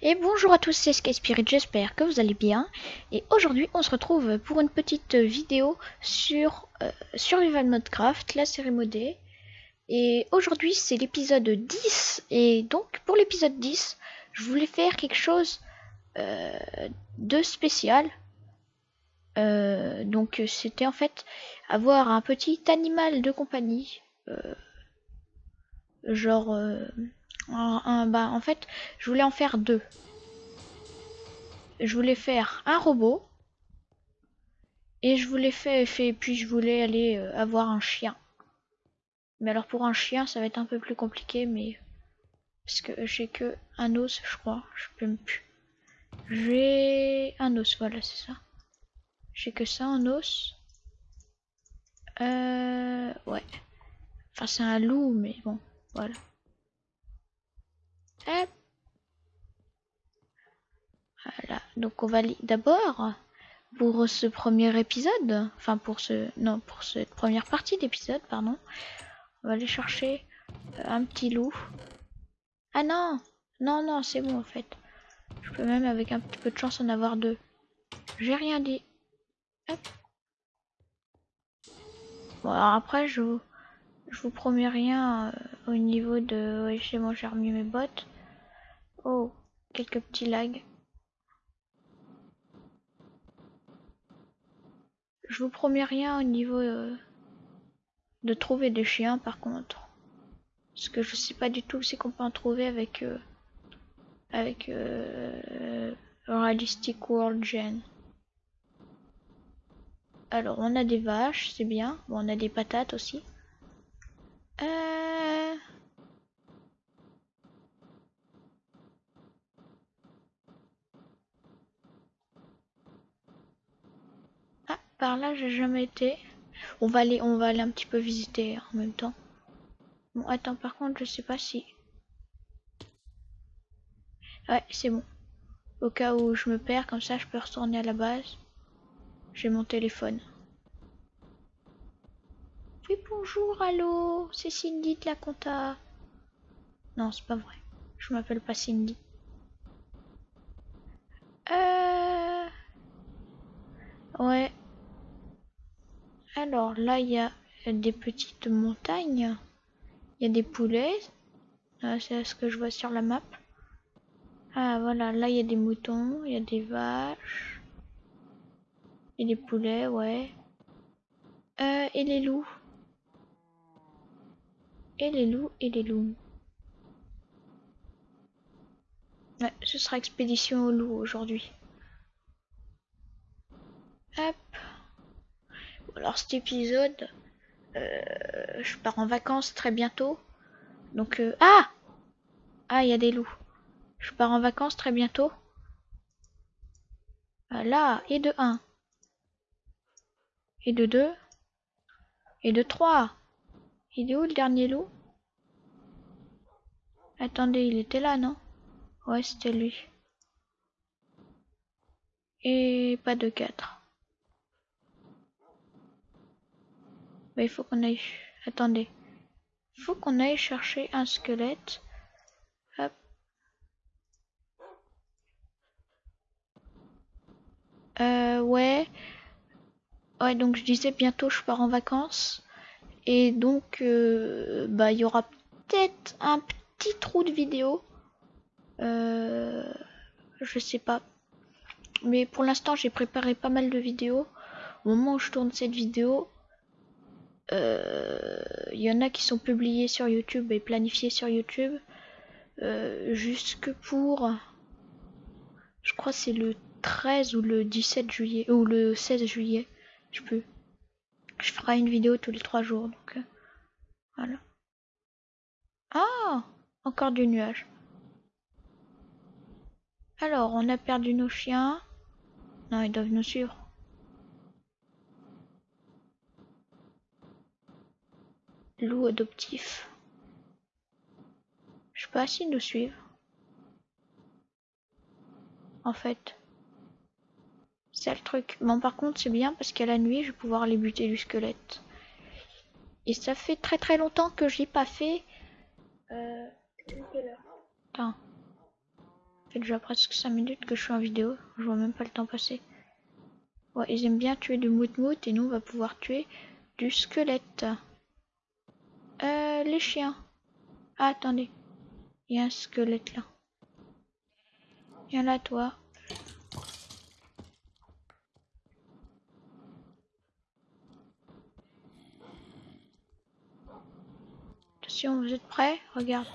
Et bonjour à tous, c'est Sky Spirit, j'espère que vous allez bien. Et aujourd'hui, on se retrouve pour une petite vidéo sur euh, Survival Modcraft, la série modée. Et aujourd'hui, c'est l'épisode 10. Et donc, pour l'épisode 10, je voulais faire quelque chose euh, de spécial. Euh, donc, c'était en fait avoir un petit animal de compagnie. genre bah, en fait, je voulais en faire deux. Je voulais faire un robot. Et je voulais faire, fait, puis je voulais aller euh, avoir un chien. Mais alors pour un chien, ça va être un peu plus compliqué, mais parce que j'ai que un os, je crois. Je peux plus. J'ai un os, voilà, c'est ça. J'ai que ça en os. Euh, ouais. Enfin, c'est un loup, mais bon, voilà. Voilà, donc on va d'abord pour ce premier épisode, enfin pour ce non pour cette première partie d'épisode, pardon, on va aller chercher euh, un petit loup. Ah non, non non c'est bon en fait. Je peux même avec un petit peu de chance en avoir deux. J'ai rien dit. Bon alors après je vous je vous promets rien euh, au niveau de ouais, chez j'ai remis mes bottes. Oh, quelques petits lags. Je vous promets rien au niveau euh, de trouver des chiens par contre. Parce que je sais pas du tout c'est qu'on peut en trouver avec euh, avec euh, Realistic World Gen. Alors on a des vaches, c'est bien. Bon on a des patates aussi. Par là, j'ai jamais été. On va aller, on va aller un petit peu visiter en même temps. Bon, attends, par contre, je sais pas si. Ouais, c'est bon. Au cas où je me perds, comme ça, je peux retourner à la base. J'ai mon téléphone. Oui, bonjour, allô, c'est Cindy de la compta. Non, c'est pas vrai. Je m'appelle pas Cindy. Euh... Ouais, alors là, il y a des petites montagnes. Il y a des poulets. Ah, c'est ce que je vois sur la map. Ah voilà, là il y a des moutons, il y a des vaches. Et des poulets, ouais. Euh, et les loups. Et les loups, et les loups. Ouais, ce sera expédition aux loups aujourd'hui. Hop alors cet épisode, euh, je pars en vacances très bientôt. Donc, euh, ah Ah, il y a des loups. Je pars en vacances très bientôt. Là, et de 1. Et de 2. Et de 3. Il est où le dernier loup? Attendez, il était là, non? Ouais, c'était lui. Et pas de 4. Bah, il faut qu'on aille... Attendez. Il faut qu'on aille chercher un squelette. Euh, ouais. Ouais, donc je disais bientôt je pars en vacances. Et donc, euh, bah, il y aura peut-être un petit trou de vidéo. Euh, je sais pas. Mais pour l'instant, j'ai préparé pas mal de vidéos. Au moment où je tourne cette vidéo, il euh, y en a qui sont publiés sur YouTube et planifiés sur YouTube. Euh, jusque pour je crois c'est le 13 ou le 17 juillet ou le 16 juillet je peux je ferai une vidéo tous les trois jours donc euh, voilà. Ah encore du nuage. Alors on a perdu nos chiens. Non ils doivent nous suivre loup adoptif. Je sais pas s'ils nous suivent. En fait. C'est le truc. Bon par contre c'est bien parce qu'à la nuit je vais pouvoir les buter du squelette. Et ça fait très très longtemps que j'ai pas fait. Euh... Fait déjà presque 5 minutes que je suis en vidéo. Je vois même pas le temps passer. Ouais, ils aiment bien tuer du mout-mout et nous on va pouvoir tuer du squelette. Euh, les chiens. Ah, attendez. Il y a un squelette là. Viens là, toi. Attention, vous êtes prêts? Regarde.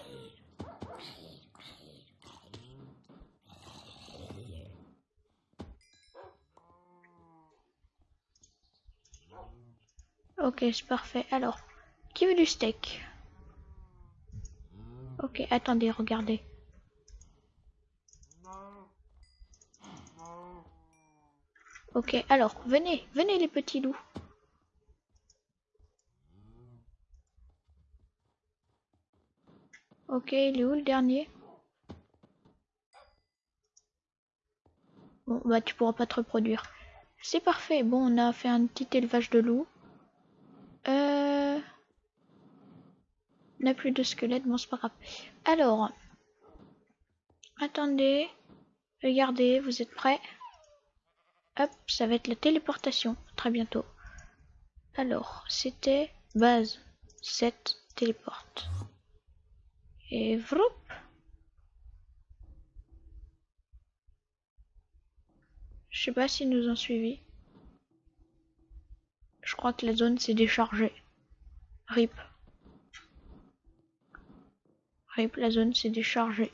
Ok, c'est parfait. Alors, qui veut du steak? Ok, attendez, regardez. Ok, alors, venez, venez les petits loups. Ok, il est où le dernier? Bon, bah tu pourras pas te reproduire. C'est parfait. Bon, on a fait un petit élevage de loups. Euh... N'a plus de squelette, bon c'est pas grave. Alors, attendez, regardez, vous êtes prêts? Hop, ça va être la téléportation, très bientôt. Alors, c'était base 7 téléporte. Et vroup Je sais pas s'ils nous ont suivis. Je crois que la zone s'est déchargée. RIP. La zone s'est déchargée.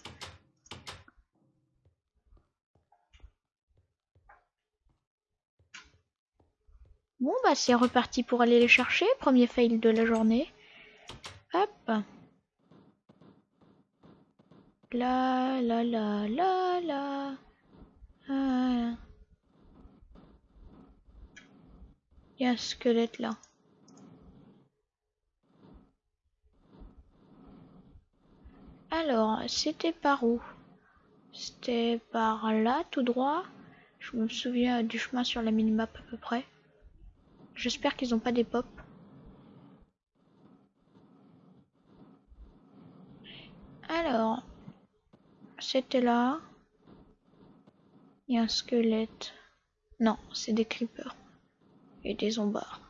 Bon bah c'est reparti pour aller les chercher. Premier fail de la journée. Hop. La la la la la. Il y a un squelette là. Alors, c'était par où? C'était par là, tout droit? Je me souviens du chemin sur la minimap à peu près. J'espère qu'ils n'ont pas des pop. Alors, c'était là. Il y a un squelette. Non, c'est des creepers et des zombards.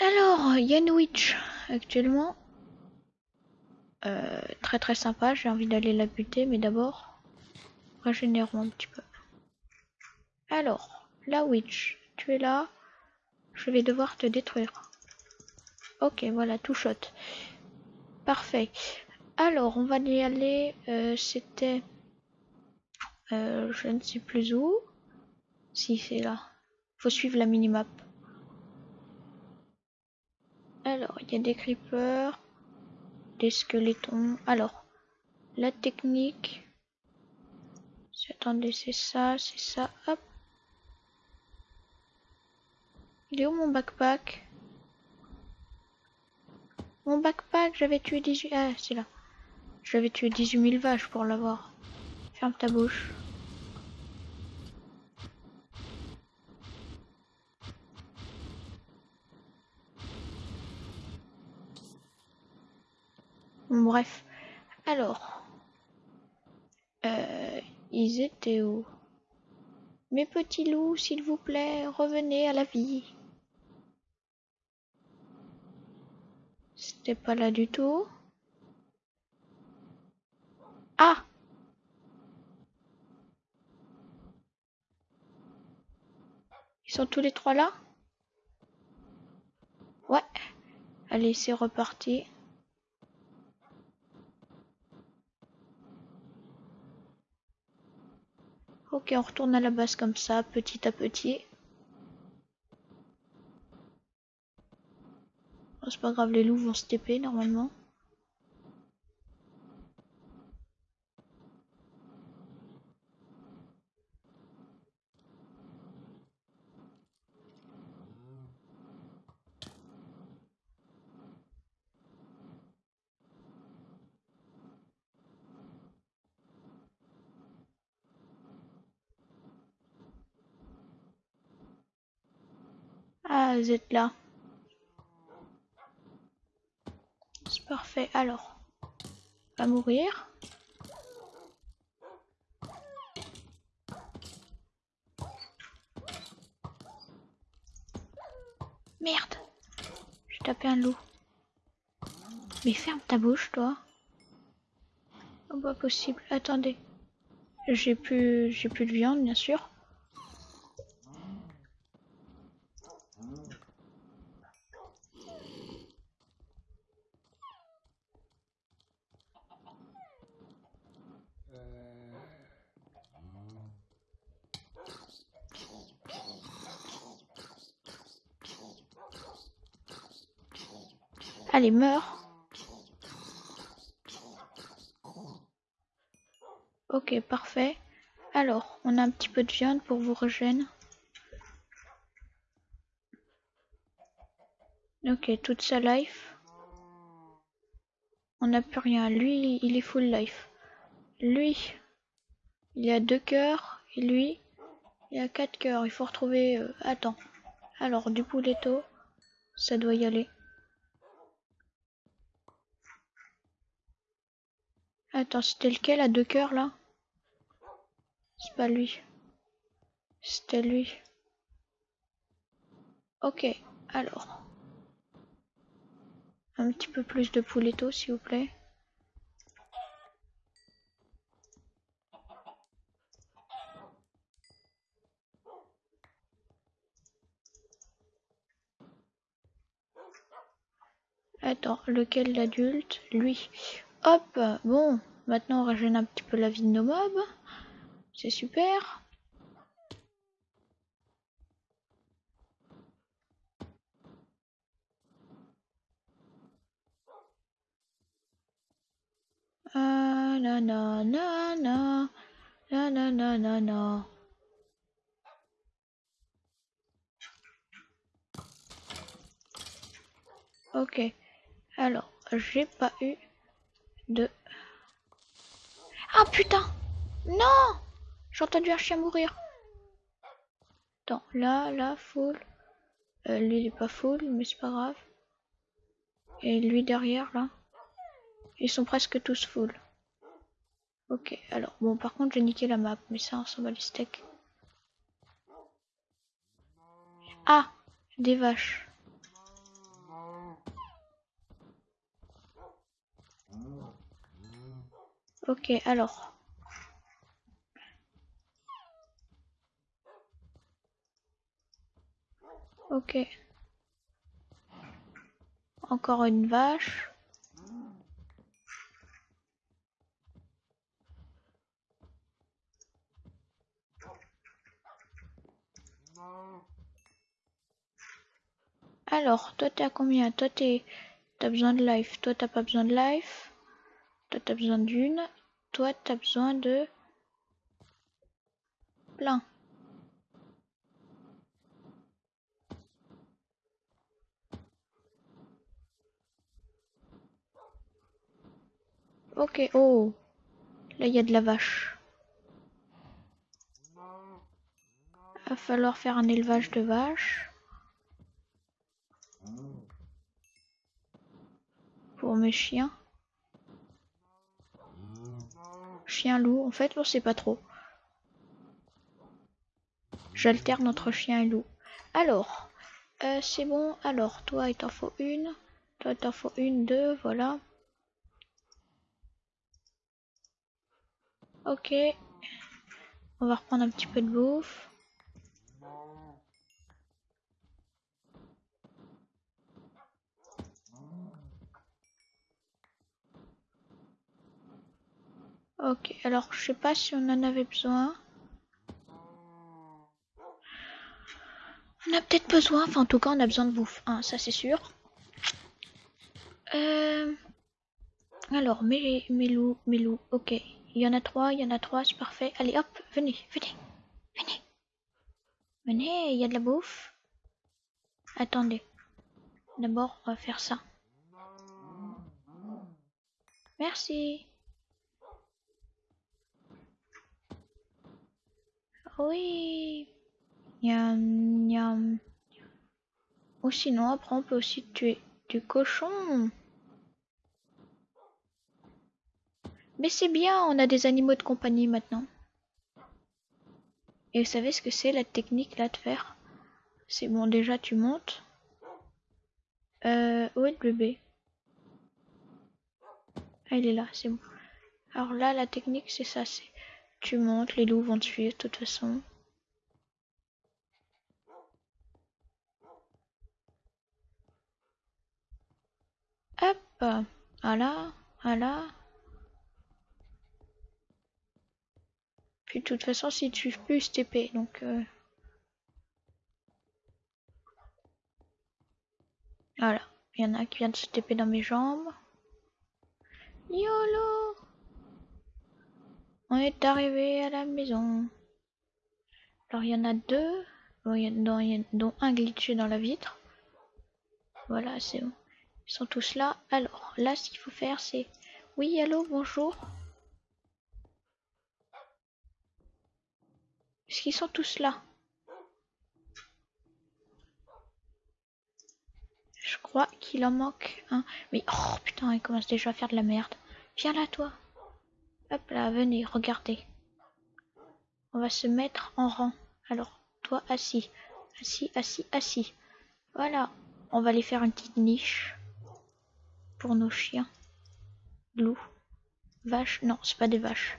Alors, Yanwich, actuellement. Euh, très très sympa, j'ai envie d'aller la buter, mais d'abord, régénérons un petit peu. Alors, la witch, tu es là. Je vais devoir te détruire. Ok, voilà, tout shot. Parfait. Alors, on va y aller. Euh, c'était euh, je ne sais plus où. Si c'est là. Faut suivre la minimap. Alors, il y a des creepers, des squelettons. Alors, la technique. Attendez, c'est ça, c'est ça. Hop. Il est où mon backpack? Mon backpack, j'avais tué 18... Ah, c'est là. J'avais tué 18 000 vaches pour l'avoir. Ferme ta bouche. Bref. Alors. Euh, ils étaient où? Mes petits loups, s'il vous plaît, revenez à la vie. C'était pas là du tout. Ah Ils sont tous les trois là? Ouais. Allez, c'est reparti. Ok, on retourne à la base comme ça, petit à petit. Oh, c'est pas grave, les loups vont se TP normalement. Ah, vous êtes là. C'est parfait. Alors, va mourir. Merde J'ai tapé un loup. Mais ferme ta bouche, toi. Oh, pas possible. Attendez. J'ai plus, j'ai plus de viande, bien sûr. Allez, meurs. Ok, parfait. Alors, on a un petit peu de viande pour vous régénérer. Ok, toute sa life. On n'a plus rien. Lui, il est full life. Lui, il a deux cœurs. Et lui, il a quatre cœurs. Il faut retrouver... Euh, attends. Alors, du pouletto, ça doit y aller. Attends, c'était lequel à deux cœurs là? C'est pas lui. C'était lui. Ok, alors. Un petit peu plus de pouletto s'il vous plaît. Attends, lequel l'adulte Lui. Hop, bon, maintenant on rajeunit un petit peu la vie de nos mobs. C'est super. Ah, na na na na na na na na na. Ok. Alors, j'ai pas eu de... Ah putain Non J'ai entendu un chien mourir. Attends, là, là, full. Euh, lui, il est pas full, mais c'est pas grave. Et lui derrière, là. Ils sont presque tous full. Ok, alors, bon, par contre, j'ai niqué la map, mais ça, on s'en bat les steaks. Ah Des vaches. Ok, alors. Ok. Encore une vache. Alors, toi t'es à combien? Toi t'as besoin de life. Toi t'as pas besoin de life? Toi, t'as besoin d'une. Toi, t'as besoin de... Plein. Ok, oh. Là, y a de la vache. Va falloir faire un élevage de vaches. Pour mes chiens. Chien loup, en fait, on sait pas trop. J'alterne entre chien et loup. Alors, euh, c'est bon. Alors, toi, il t'en faut une. Toi, il t'en faut une, deux, voilà. Ok. On va reprendre un petit peu de bouffe. Ok, alors je sais pas si on en avait besoin. On a peut-être besoin, enfin en tout cas on a besoin de bouffe, hein, ça c'est sûr. Euh... Alors, mes, mes loups, mes loups, ok. Il y en a trois, il y en a trois, c'est parfait. Allez hop, venez, venez, venez. Venez, il y a de la bouffe. Attendez. D'abord, on va faire ça. Merci. Oui. Miam, miam. Ou sinon, après, on peut aussi tuer du cochon. Mais c'est bien, on a des animaux de compagnie maintenant. Et vous savez ce que c'est la technique là de faire? C'est bon, déjà tu montes. Euh, où est le bébé Ah, il est là, c'est bon. Alors là, la technique c'est ça, c'est tu montes, les loups vont te suivre de toute façon. Hop, voilà, voilà. Puis de toute façon, si tu plus TP, donc... Euh... Voilà, il y en a qui vient de se TP dans mes jambes. YOLO Est arrivé à la maison. Alors il y en a deux, dont, un glitché dans la vitre. Voilà, c'est bon. Ils sont tous là. Alors, là, ce qu'il faut faire, c'est... Oui, allô, bonjour. Est-ce qu'ils sont tous là? Je crois qu'il en manque un. Mais, oh, putain, il commence déjà à faire de la merde. Viens là, toi. Là, venez, regardez. On va se mettre en rang. Alors, toi, assis. Assis, assis, assis. Voilà. On va aller faire une petite niche pour nos chiens. Loups. Vaches. Non, c'est pas des vaches.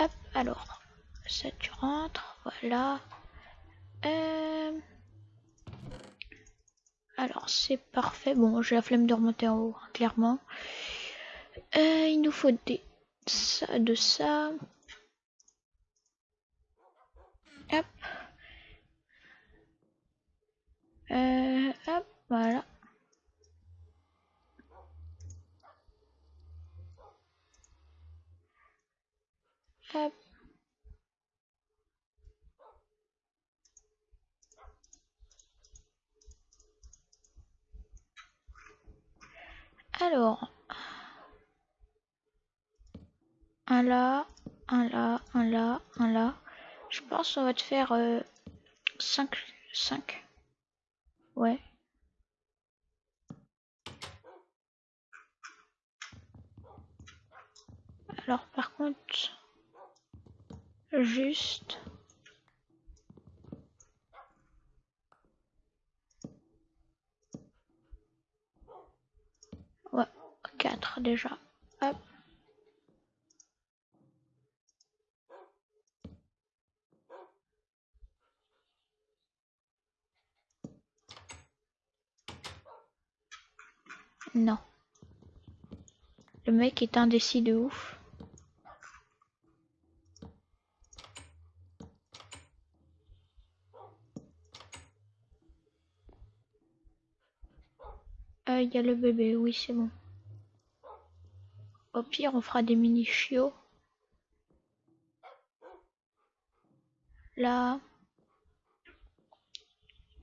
Hop, alors. Ça, tu rentres. Voilà. Euh, alors, c'est parfait. Bon, j'ai la flemme de remonter en haut, hein, clairement. Euh, il nous faut des... ça, de ça. Hop. Euh, hop, voilà. Alors, un là, un là, un là, un là. Je pense qu'on va te faire 5. Euh, 5. Ouais. Alors par contre, juste ouais 4 déjà hop non le mec est indécis de ouf il y a le bébé, oui, c'est bon. Au pire, on fera des mini chiots. Là.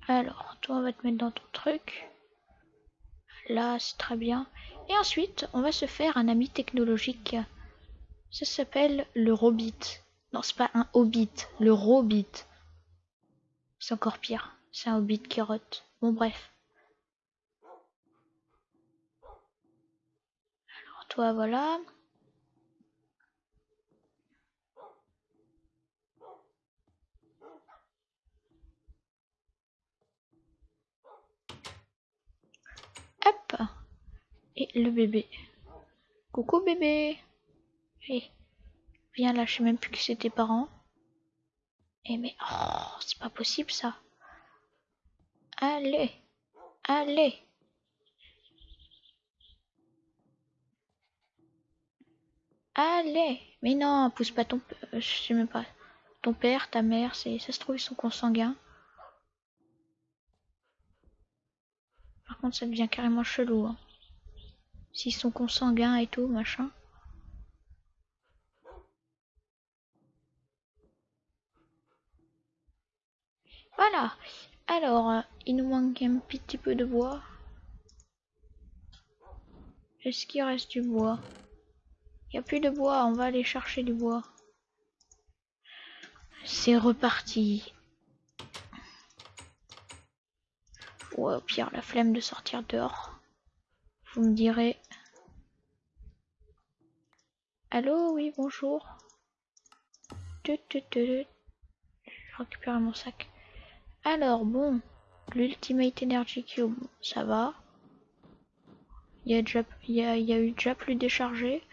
Alors, toi, on va te mettre dans ton truc. Là, c'est très bien. Et ensuite, on va se faire un ami technologique. Ça s'appelle le Robit. Non, c'est pas un Hobbit, le Robit. C'est encore pire. C'est un Hobbit qui rote. Bon, bref. voilà. Et le bébé. Coucou bébé eh, viens là, je sais même plus que c'était parents. Et eh, mais oh, c'est pas possible ça. Allez, allez. Allez Mais non, pousse pas ton... Euh, je sais même pas. Ton père, ta mère, c'est ça se trouve, ils sont consanguins. Ça devient carrément chelou. Hein. S'ils sont consanguins et tout, machin. Voilà. Alors, euh, il nous manque un petit peu de bois. Est-ce qu'il reste du bois? Il n'y a plus de bois, on va aller chercher du bois. C'est reparti. Au pire, la flemme de sortir dehors. Vous me direz. Allô, oui, bonjour. Je récupère mon sac. Alors, bon, l'Ultimate Energy Cube, ça va. Il y a, déjà, il y a, il y a eu déjà plus déchargé.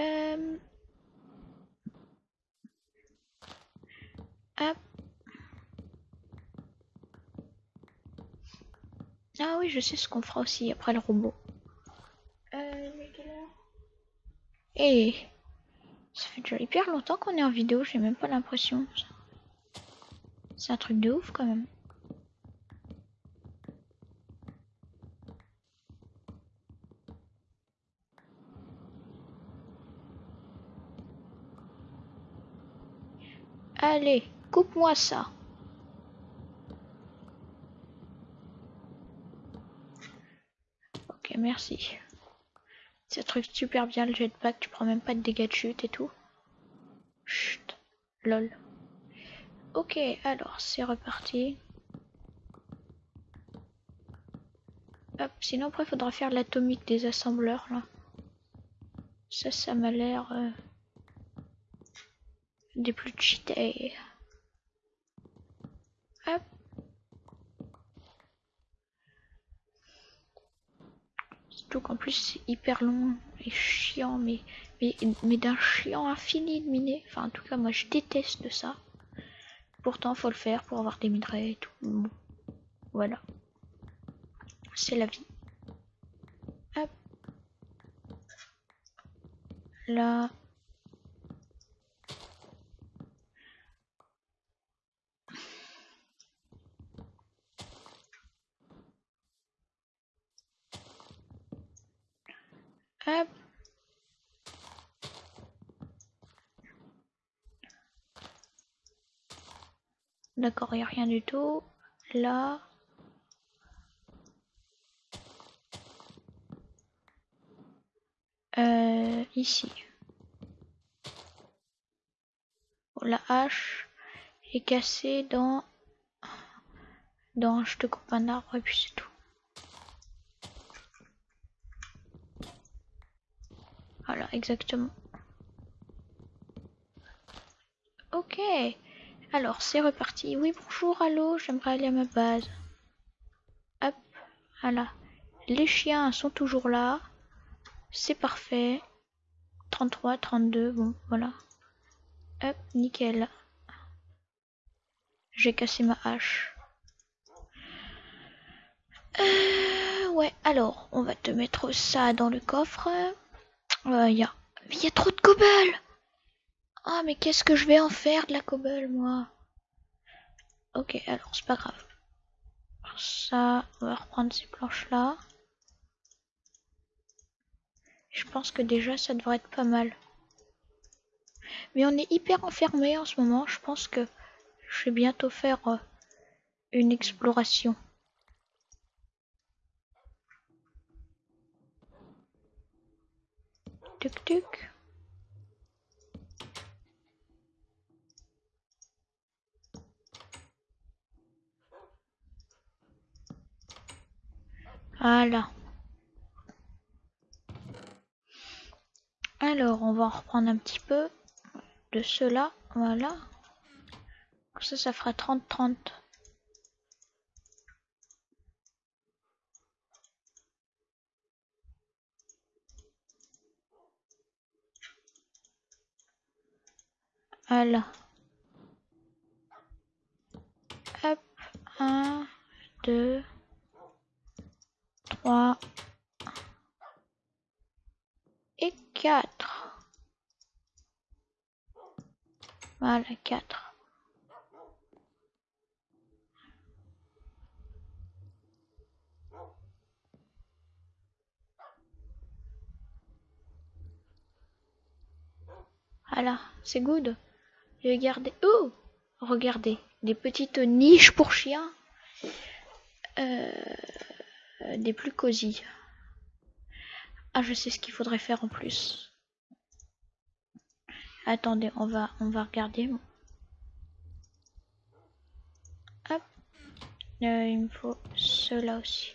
Euh... Hop. Ah oui, je sais ce qu'on fera aussi après le robot. Euh, Et ça fait déjà hyper longtemps qu'on est en vidéo, j'ai même pas l'impression. C'est un truc de ouf quand même. Allez, coupe-moi ça. Ok, merci. Ça truc super bien le jetpack, tu prends même pas de dégâts de chute et tout. Chut, lol. Ok, alors c'est reparti. Hop, sinon après faudra faire l'atomique des assembleurs là. Ça, ça m'a l'air... Euh, des plus cheatés. Hop. Surtout qu'en plus c'est hyper long et chiant, mais, mais, mais d'un chiant infini de miner. Enfin, en tout cas, moi je déteste ça. Pourtant, faut le faire pour avoir des minerais et tout. Voilà. C'est la vie. Hop. Là, D'accord, il n'y a rien du tout. Là. Euh, ici. la hache est cassée dans... Dans... Je te coupe un arbre et puis c'est tout. Voilà, exactement. Ok. Alors, c'est reparti. Oui, bonjour, allô, j'aimerais aller à ma base. Hop, voilà. Les chiens sont toujours là. C'est parfait. 33, 32, bon, voilà. Hop, nickel. J'ai cassé ma hache. Euh, ouais, alors, on va te mettre ça dans le coffre. Il euh, y a... Trop de cobble ah, mais qu'est-ce que je vais en faire de la cobble, moi? Ok, alors, c'est pas grave. Ça, on va reprendre ces planches-là. Je pense que déjà, ça devrait être pas mal. Mais on est hyper enfermé en ce moment. Je pense que je vais bientôt faire euh, une exploration. Tuc tuc. Voilà. Alors, on va en reprendre un petit peu de cela. Voilà. Ça, ça fera 30-30. Voilà. Hop. 1, 2, 3 et 4. 4. Voilà, c'est good. Regardez. Oh Regardez, des petites niches pour chiens. Euh, des plus cosy. Ah, je sais ce qu'il faudrait faire en plus. Attendez, on va, on va regarder. Euh, il me faut cela aussi.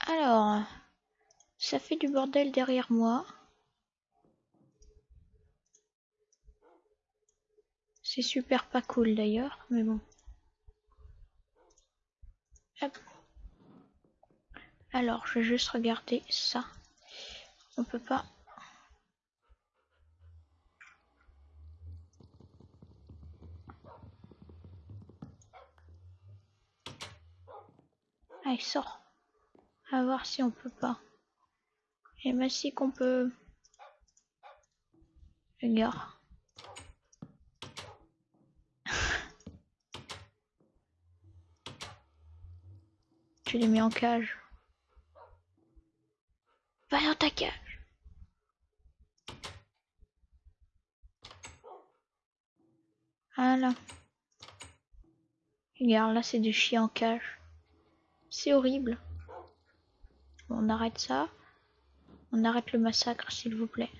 Alors, ça fait du bordel derrière moi. C'est super pas cool d'ailleurs, mais bon. Alors, je vais juste regarder ça. On peut pas. Allez, sort. À voir si on peut pas. Et bah si qu'on peut. Regarde. Tu les mets en cage. Va dans ta cage. Voilà. Regarde, là c'est du chien en cage. C'est horrible. on arrête ça. On arrête le massacre, s'il vous plaît.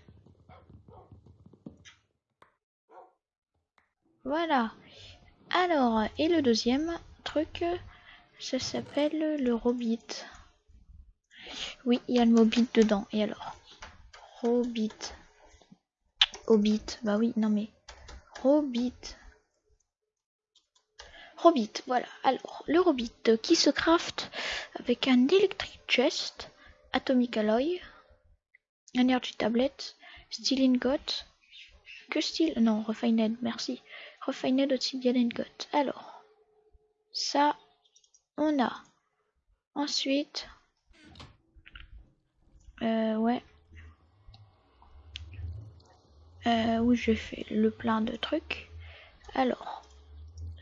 Voilà. Alors, et le deuxième truc, ça s'appelle le Robit. Oui, il y a le mot bit dedans. Et alors? Robit. Hobbit. Bah oui, non mais. Robit. Robit, voilà. Alors, le Robit qui se craft avec un Electric Chest, Atomic Alloy, Energy Tablet, Steel Ingot, que Steel Non, Refined, merci. Refined Obsidian Ingot. Alors, ça, on a. Ensuite, euh, ouais. Euh, où j'ai fait le plein de trucs. Alors,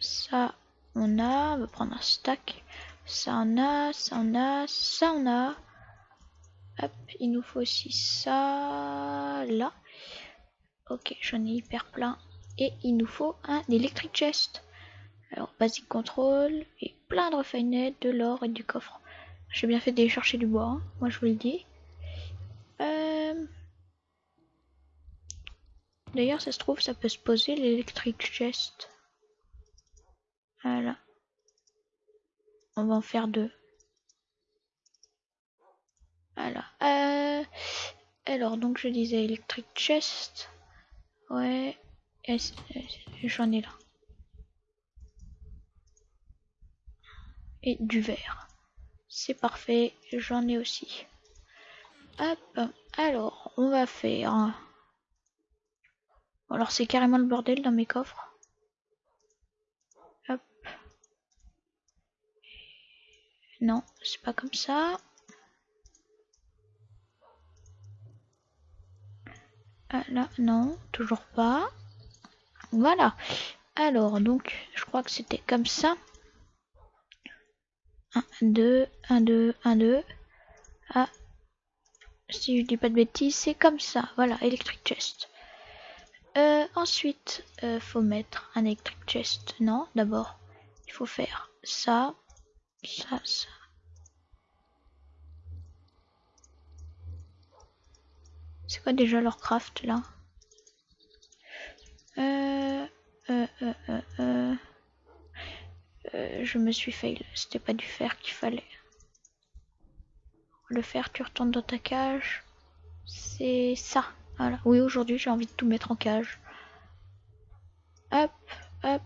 ça, on a. On va prendre un stack. Ça, on a. Ça, on a. Ça, on a. Hop, il nous faut aussi ça. Là. Ok, j'en ai hyper plein. Et il nous faut un electric chest. Alors, basic control et plein de refinettes, de l'or et du coffre. J'ai bien fait d'aller chercher du bois, hein. moi je vous le dis. Euh, d'ailleurs, ça se trouve, ça peut se poser l'électric chest. Voilà. On va en faire deux. Voilà. Euh, alors, donc je disais electric chest. Ouais. J'en ai là. Et du verre. C'est parfait, j'en ai aussi. Hop, alors on va faire... Alors c'est carrément le bordel dans mes coffres. Hop. Non, c'est pas comme ça. Ah, là, non, toujours pas. Voilà. Alors, donc, je crois que c'était comme ça. 1, 2, 1, 2, 1, 2. Ah, si je dis pas de bêtises, c'est comme ça. Voilà, electric chest. Euh, ensuite, euh, faut mettre un electric chest. Non, d'abord, il faut faire ça, ça, ça. C'est quoi déjà leur craft là? Euh, euh, euh, euh, euh. Euh, je me suis fail. C'était pas du fer qu'il fallait. Le fer, tu retournes dans ta cage. C'est ça. Voilà. Oui, aujourd'hui, j'ai envie de tout mettre en cage. Hop, hop.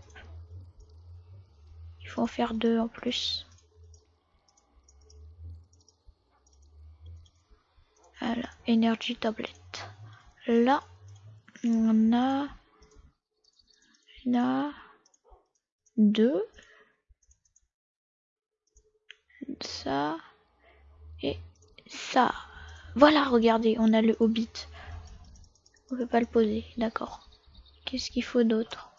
Il faut en faire deux en plus. Voilà, énergie tablette. Là, on a, on a deux ça et ça. Voilà, regardez, on a le Hobbit. On peut pas le poser, d'accord. Qu'est-ce qu'il faut d'autre?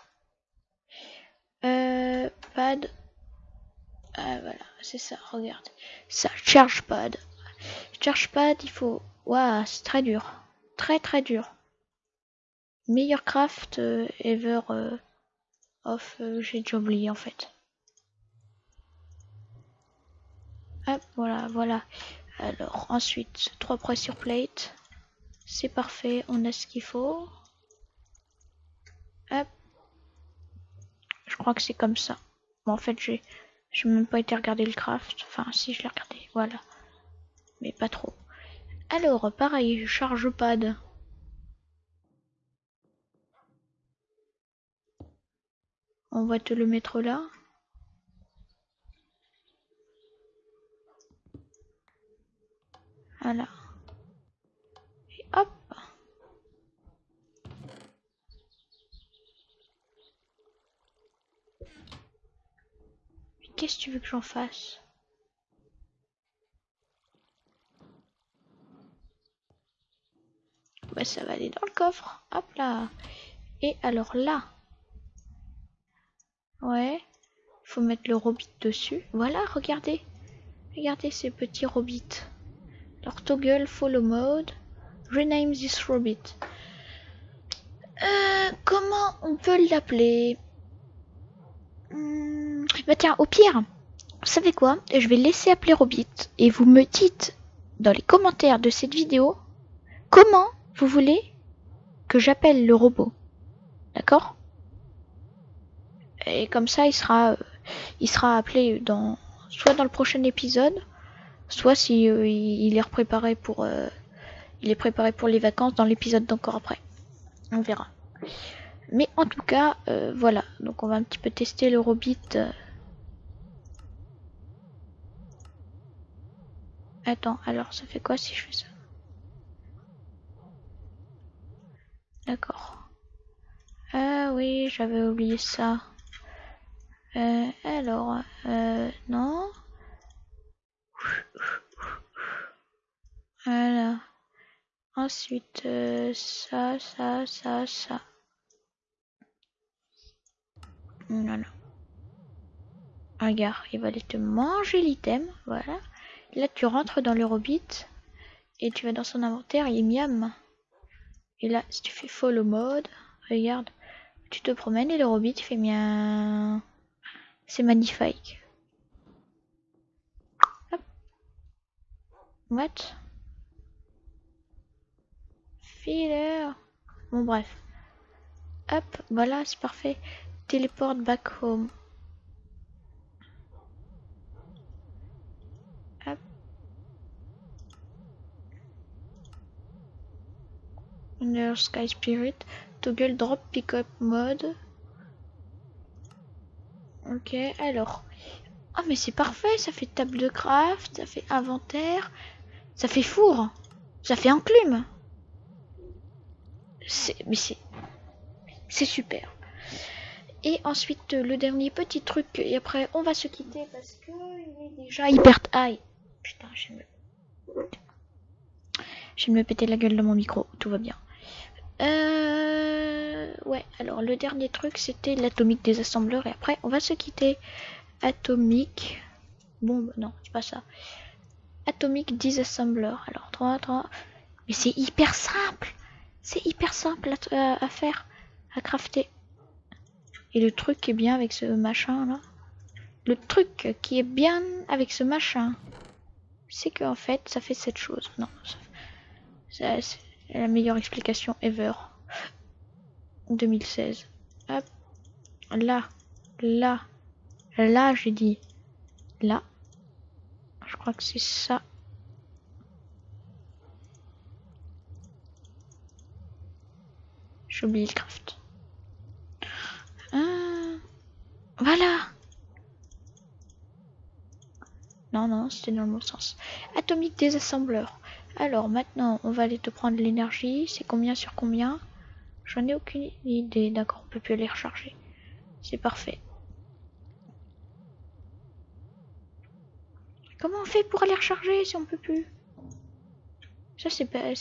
Euh, Pad. Ah, voilà, c'est ça, regarde. Ça, charge pad. Charge pad, il faut... Waouh, c'est très dur. Très très dur. Meilleur craft euh, ever euh. Euh, j'ai déjà oublié en fait. Hop, voilà, voilà. Alors, ensuite, trois pressure plate. C'est parfait, on a ce qu'il faut. Hop. Je crois que c'est comme ça. Bon, en fait, j'ai même pas été regarder le craft. Enfin, si, je l'ai regardé. Voilà. mais pas trop. Alors, pareil, charge pad. On va te le mettre là. Voilà. Et hop. Qu'est-ce que tu veux que j'en fasse? Bah ça va aller dans le coffre. Hop là. Et alors là. Ouais. Faut mettre le robit dessus. Voilà, regardez. Regardez ces petits robits. Alors toggle follow mode. Rename this robit. Euh, comment on peut l'appeler? Hmm, Bah tiens, au pire, vous savez quoi? Je vais laisser appeler Robit et vous me dites dans les commentaires de cette vidéo comment vous voulez que j'appelle le robot. D'accord? Et comme ça, il sera, il sera appelé dans, soit dans le prochain épisode, soit si euh, il est préparé pour, euh, il est préparé pour les vacances dans l'épisode d'encore après. On verra. Mais en tout cas, euh, voilà. Donc on va un petit peu tester le Robit. Attends, alors ça fait quoi si je fais ça? D'accord. Ah oui, j'avais oublié ça. Alors, non. Voilà. Ensuite, euh, ça, ça, ça, ça. Voilà. Regarde, il va aller te manger l'item. Voilà. Là, tu rentres dans le Robit et tu vas dans son inventaire, il miam. Et là, si tu fais follow mode, regarde, tu te promènes et le Robit fait bien. C'est magnifique. What Filler. Bon, bref. Hop, voilà, c'est parfait. Téléporte back home. Hop. Under Sky Spirit. Toggle drop pickup mode. Ok, alors. Ah, mais c'est parfait, ça fait table de craft, ça fait inventaire, ça fait four, ça fait enclume. C'est, mais c'est, c'est super. Et ensuite, le dernier petit truc, et après, on va se quitter parce que il est déjà hyper. Aïe, putain, je vais me. Je vais me péter la gueule de mon micro, tout va bien. Euh... Ouais, alors le dernier truc c'était l'atomique des assembleurs et après on va se quitter. Atomique. Bon, non, c'est pas ça. Atomique disassembleur. Alors 3, 3. Mais c'est hyper simple. C'est hyper simple à, à, faire, à crafter. Et le truc qui est bien avec ce machin là. Le truc qui est bien avec ce machin, c'est qu'en fait ça fait cette chose. Non, c'est la meilleure explication ever. 2016. Hop. Là. Là. Là, j'ai dit. Là. Je crois que c'est ça. J'ai oublié le craft. Ah. Voilà. Non, non, c'était dans le bon sens. Atomique désassembleur. Alors maintenant, on va aller te prendre l'énergie. C'est combien sur combien? J'en ai aucune idée. D'accord, on peut plus aller recharger. C'est parfait. Comment on fait pour aller recharger si on peut plus? Ça c'est pas...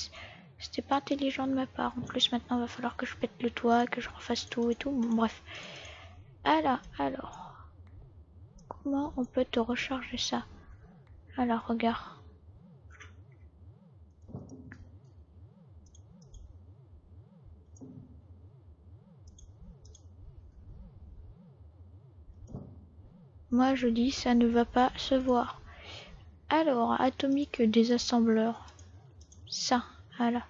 C'était pas intelligent de ma part. En plus maintenant, il va falloir que je pète le toit, que je refasse tout et tout. Bref. Alors, alors. Comment on peut te recharger ça? Alors, regarde. Moi je dis ça ne va pas se voir. Alors, atomique des assembleurs. Ça, voilà.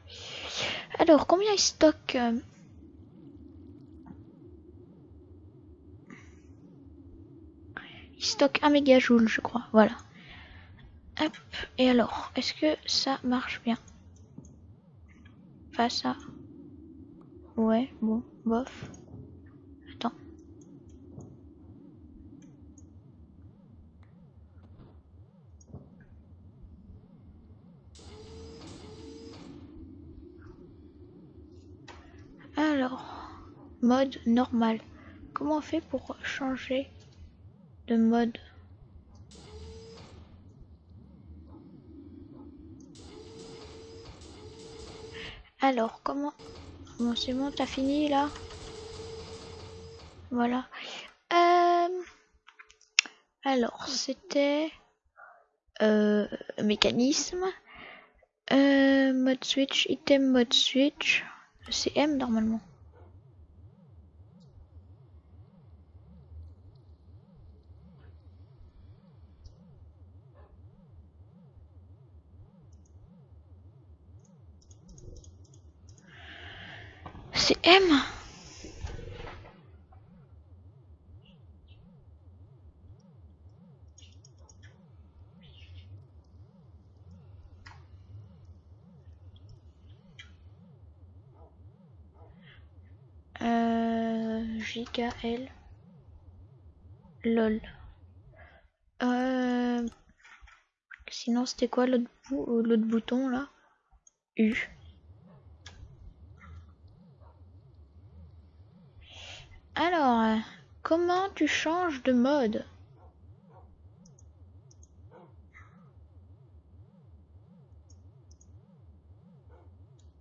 Alors, combien il stocke euh, Il stocke 1 mégajoule, je crois. Voilà. Hop. Et alors, est-ce que ça marche bien? Pas ça. Ouais, bon, bof. Alors, mode normal. Comment on fait pour changer de mode? Alors, comment... Bon, c'est bon, t'as fini là? Voilà. Euh... Alors, c'était... Euh, mécanisme. Euh, mode switch, item mode switch. C'est M normalement. C'est M Euh, JKL. LOL. Euh, sinon, c'était quoi l'autre l'autre bouton là? U. Alors, comment tu changes de mode?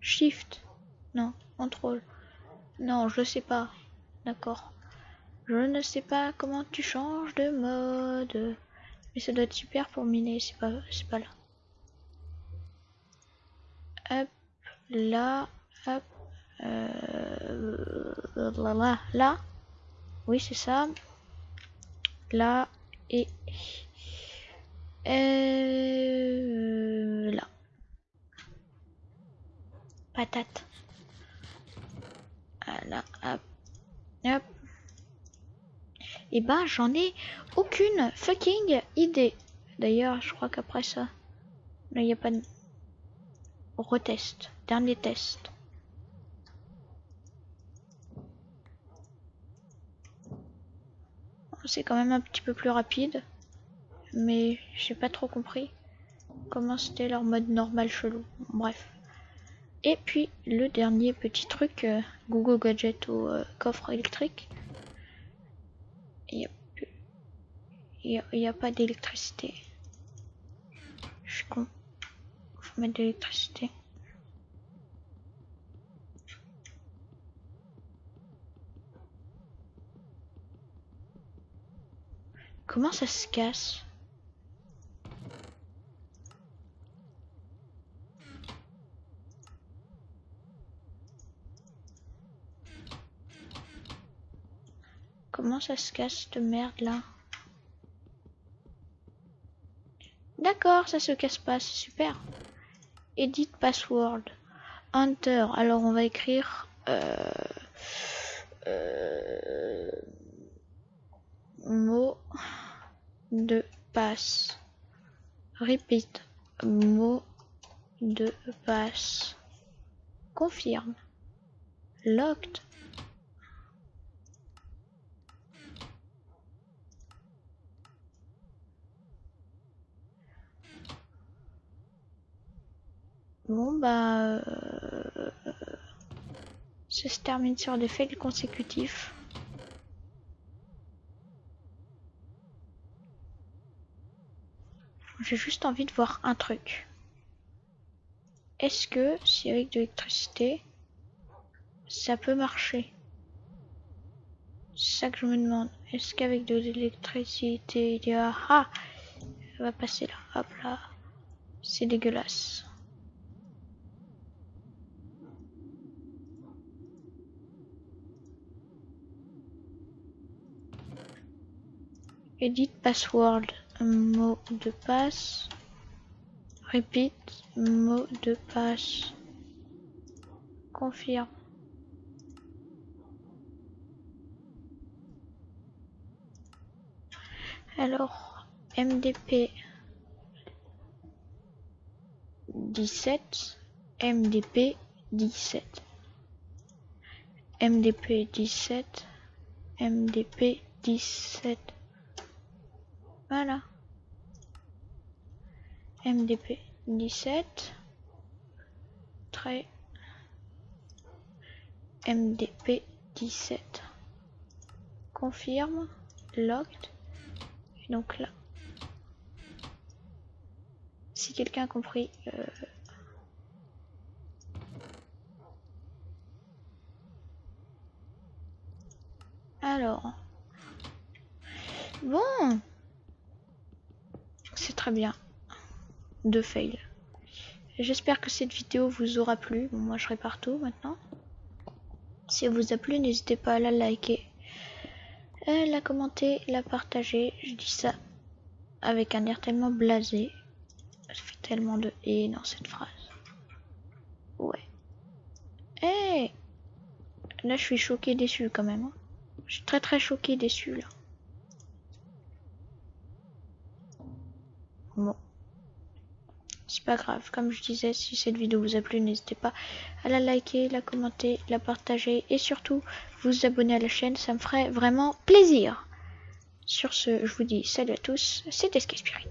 Shift. Non, contrôle. Non, je sais pas. D'accord. Je ne sais pas comment tu changes de mode. Mais ça doit être super pour miner, c'est pas, c'est pas là. Hop, là, hop, euh, là, là, là. Oui, c'est ça. Là et euh, là. Patate. Voilà, hop, hop. Et ben, j'en ai aucune fucking idée. D'ailleurs, je crois qu'après ça, il n'y a pas de... Retest. Dernier test. C'est quand même un petit peu plus rapide. Mais j'ai pas trop compris comment c'était leur mode normal chelou. Bref. Et puis le dernier petit truc, euh, Google Gadget au euh, coffre électrique. Il n'y a, pas d'électricité. Je suis con. Faut mettre de l'électricité. Comment ça se casse? Comment ça se casse de merde là D'accord, ça se casse pas, c'est super. Edit password. Enter. Alors on va écrire euh, euh, mot de passe. Repeat. Mot de passe. Confirme. Locked. Bon bah euh, ça se termine sur des fails consécutifs. J'ai juste envie de voir un truc. Est-ce que si avec de l'électricité ça peut marcher? C'est ça que je me demande. Est-ce qu'avec de l'électricité il y a ah ça va passer là. Hop là. C'est dégueulasse. Edit password, mot de passe. Repeat, mot de passe. Confirme. Alors, MDP. 17, MDP 17. MDP 17, MDP 17. Voilà. MDP 17. Très. MDP 17. Confirme. Locked. Et donc là. Si quelqu'un a compris. Euh... Alors. Bon. Très bien. Deux fails. J'espère que cette vidéo vous aura plu. Moi je serai partout maintenant. Si elle vous a plu, n'hésitez pas à la liker, la commenter, la partager. Je dis ça avec un air tellement blasé. Fait tellement de et dans cette phrase. Ouais. Eh Là, je suis choqué, déçu quand même. Hein. Je suis très très choqué, déçu là. Pas grave. Comme je disais, si cette vidéo vous a plu, n'hésitez pas à la liker, la commenter, la partager et surtout vous abonner à la chaîne. Ça me ferait vraiment plaisir. Sur ce, je vous dis salut à tous. C'était Sky Spirit.